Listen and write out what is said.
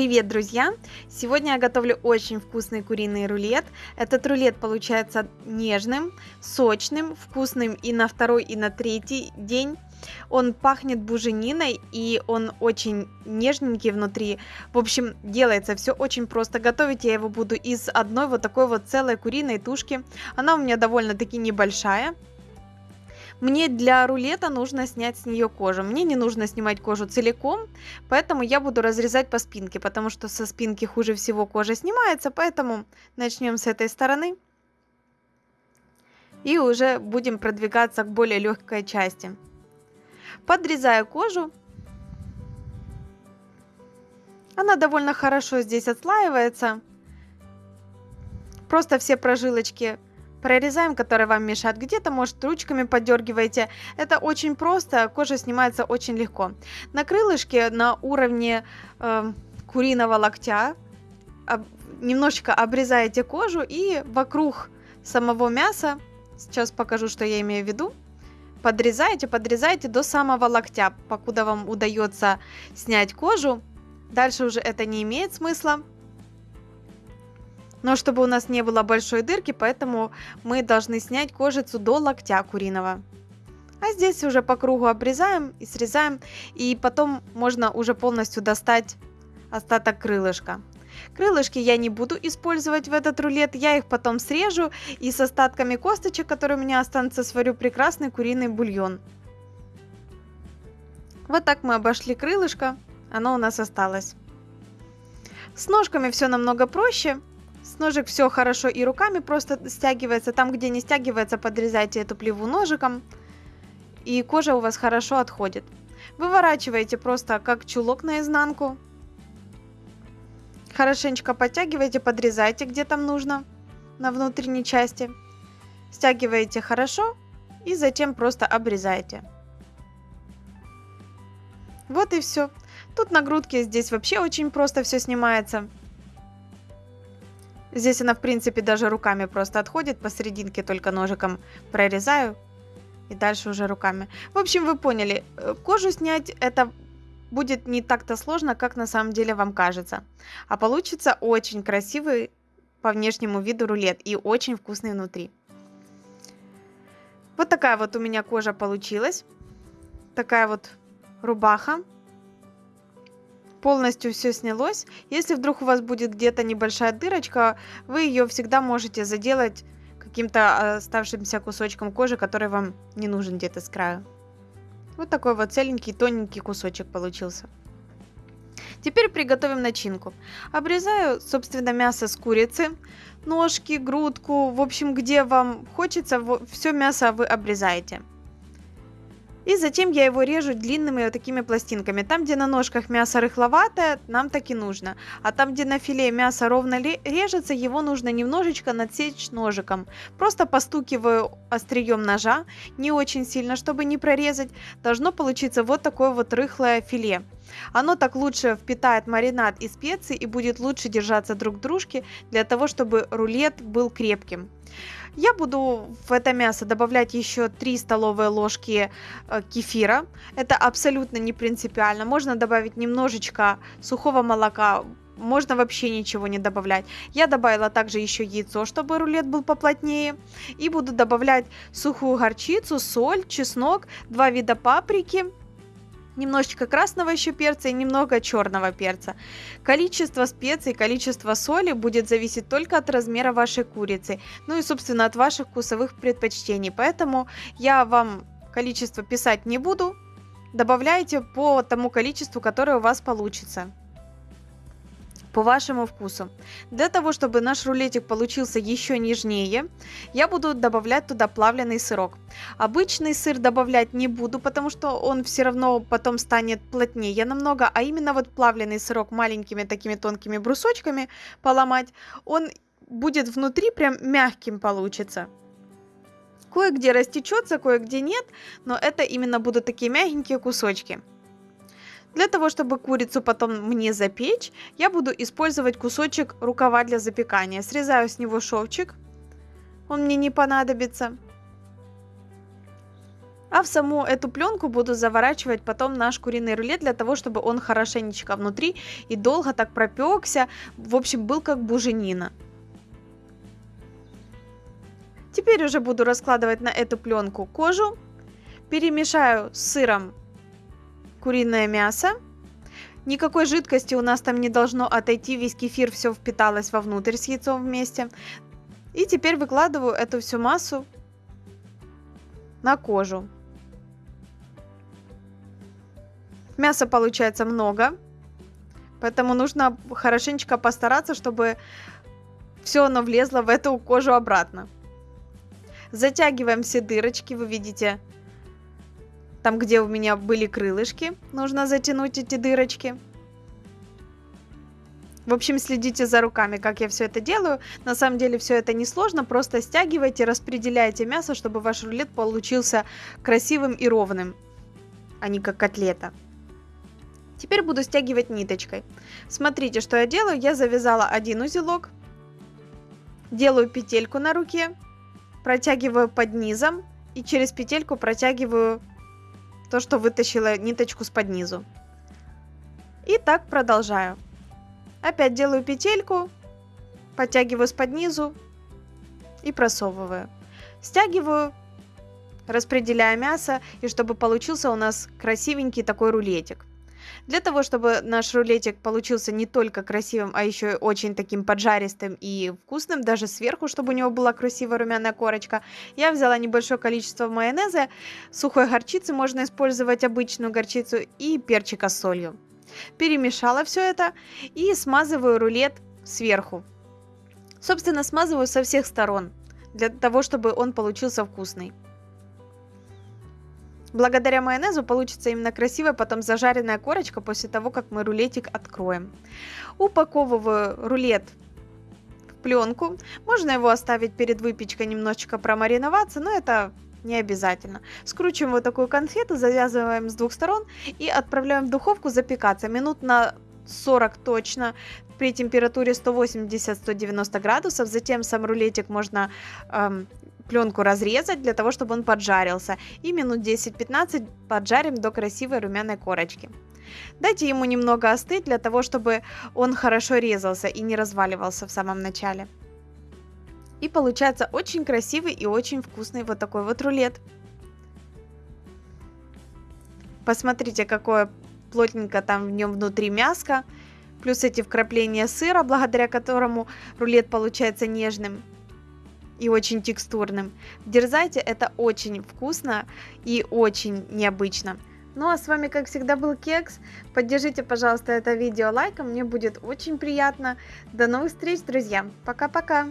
Привет, друзья! Сегодня я готовлю очень вкусный куриный рулет. Этот рулет получается нежным, сочным, вкусным и на второй, и на третий день. Он пахнет бужениной и он очень нежненький внутри. В общем, делается все очень просто. Готовить я его буду из одной вот такой вот целой куриной тушки. Она у меня довольно-таки небольшая. Мне для рулета нужно снять с нее кожу. Мне не нужно снимать кожу целиком, поэтому я буду разрезать по спинке, потому что со спинки хуже всего кожа снимается, поэтому начнем с этой стороны. И уже будем продвигаться к более легкой части. Подрезаю кожу. Она довольно хорошо здесь отслаивается. Просто все прожилочки прорезаем, которые вам мешают. Где-то, может, ручками подергиваете. Это очень просто, кожа снимается очень легко. На крылышке на уровне э, куриного локтя об, немножечко обрезаете кожу и вокруг самого мяса, сейчас покажу, что я имею в виду, подрезаете, подрезаете до самого локтя, покуда вам удается снять кожу. Дальше уже это не имеет смысла но чтобы у нас не было большой дырки, поэтому мы должны снять кожицу до локтя куриного. А здесь уже по кругу обрезаем и срезаем, и потом можно уже полностью достать остаток крылышка. Крылышки я не буду использовать в этот рулет, я их потом срежу и с остатками косточек, которые у меня останутся, сварю прекрасный куриный бульон. Вот так мы обошли крылышко, оно у нас осталось. С ножками все намного проще. Ножек все хорошо и руками просто стягивается. Там, где не стягивается, подрезайте эту плеву ножиком. И кожа у вас хорошо отходит. Выворачиваете просто как чулок наизнанку. Хорошенечко подтягивайте, подрезайте, где там нужно, на внутренней части. Стягиваете хорошо и затем просто обрезаете. Вот и все. Тут на грудке здесь вообще очень просто все снимается. Здесь она, в принципе, даже руками просто отходит, посерединке только ножиком прорезаю. И дальше уже руками. В общем, вы поняли, э, кожу снять это будет не так-то сложно, как на самом деле вам кажется. А получится очень красивый по внешнему виду рулет и очень вкусный внутри. Вот такая вот у меня кожа получилась. Такая вот рубаха полностью все снялось. Если вдруг у вас будет где-то небольшая дырочка, вы ее всегда можете заделать каким-то оставшимся кусочком кожи, который вам не нужен где-то с краю. Вот такой вот целенький, тоненький кусочек получился. Теперь приготовим начинку. Обрезаю, собственно, мясо с курицы, ножки, грудку, в общем, где вам хочется, все мясо вы обрезаете. И затем я его режу длинными вот такими пластинками. Там, где на ножках мясо рыхловатое, нам так и нужно. А там, где на филе мясо ровно режется, его нужно немножечко надсечь ножиком. Просто постукиваю острием ножа, не очень сильно, чтобы не прорезать. Должно получиться вот такое вот рыхлое филе. Оно так лучше впитает маринад и специи и будет лучше держаться друг к дружке для того, чтобы рулет был крепким. Я буду в это мясо добавлять еще 3 столовые ложки э, кефира. Это абсолютно не принципиально. Можно добавить немножечко сухого молока, можно вообще ничего не добавлять. Я добавила также еще яйцо, чтобы рулет был поплотнее. И буду добавлять сухую горчицу, соль, чеснок, два вида паприки немножечко красного еще перца и немного черного перца. Количество специй, количество соли будет зависеть только от размера вашей курицы, ну и, собственно, от ваших вкусовых предпочтений. Поэтому я вам количество писать не буду, добавляйте по тому количеству, которое у вас получится по вашему вкусу. Для того, чтобы наш рулетик получился еще нежнее, я буду добавлять туда плавленый сырок. Обычный сыр добавлять не буду, потому что он все равно потом станет плотнее намного, а именно вот плавленый сырок маленькими такими тонкими брусочками поломать, он будет внутри прям мягким получится. Кое-где растечется, кое-где нет, но это именно будут такие мягенькие кусочки. Для того, чтобы курицу потом мне запечь, я буду использовать кусочек рукава для запекания. Срезаю с него шовчик, он мне не понадобится. А в саму эту пленку буду заворачивать потом наш куриный рулет для того, чтобы он хорошенечко внутри и долго так пропекся. В общем, был как буженина. Теперь уже буду раскладывать на эту пленку кожу. Перемешаю с сыром куриное мясо. Никакой жидкости у нас там не должно отойти, весь кефир все впиталось вовнутрь с яйцом вместе. И теперь выкладываю эту всю массу на кожу. Мяса получается много, поэтому нужно хорошенечко постараться, чтобы все оно влезло в эту кожу обратно. Затягиваем все дырочки, вы видите, там, где у меня были крылышки, нужно затянуть эти дырочки. В общем, следите за руками, как я все это делаю. На самом деле все это не сложно, просто стягивайте, распределяйте мясо, чтобы ваш рулет получился красивым и ровным, а не как котлета. Теперь буду стягивать ниточкой. Смотрите, что я делаю. Я завязала один узелок, делаю петельку на руке, протягиваю под низом и через петельку протягиваю то, что вытащила ниточку с под низу. И так продолжаю. Опять делаю петельку, подтягиваю с под низу и просовываю. Стягиваю, распределяя мясо, и чтобы получился у нас красивенький такой рулетик. Для того, чтобы наш рулетик получился не только красивым, а еще очень таким поджаристым и вкусным, даже сверху, чтобы у него была красивая румяная корочка, я взяла небольшое количество майонеза, сухой горчицы, можно использовать обычную горчицу, и перчика с солью. Перемешала все это и смазываю рулет сверху. Собственно, смазываю со всех сторон, для того, чтобы он получился вкусный. Благодаря майонезу получится именно красивая потом зажаренная корочка после того, как мы рулетик откроем. Упаковываю рулет в пленку. Можно его оставить перед выпечкой немножечко промариноваться, но это не обязательно. Скручиваем вот такую конфету, завязываем с двух сторон и отправляем в духовку запекаться минут на 40 точно при температуре 180-190 градусов. Затем сам рулетик можно эм, пленку разрезать для того, чтобы он поджарился. И минут 10-15 поджарим до красивой румяной корочки. Дайте ему немного остыть для того, чтобы он хорошо резался и не разваливался в самом начале. И получается очень красивый и очень вкусный вот такой вот рулет. Посмотрите, какое плотненько там в нем внутри мяско. Плюс эти вкрапления сыра, благодаря которому рулет получается нежным и очень текстурным. Дерзайте, это очень вкусно и очень необычно. Ну а с вами, как всегда, был Кекс. Поддержите, пожалуйста, это видео лайком, мне будет очень приятно. До новых встреч, друзья. Пока-пока.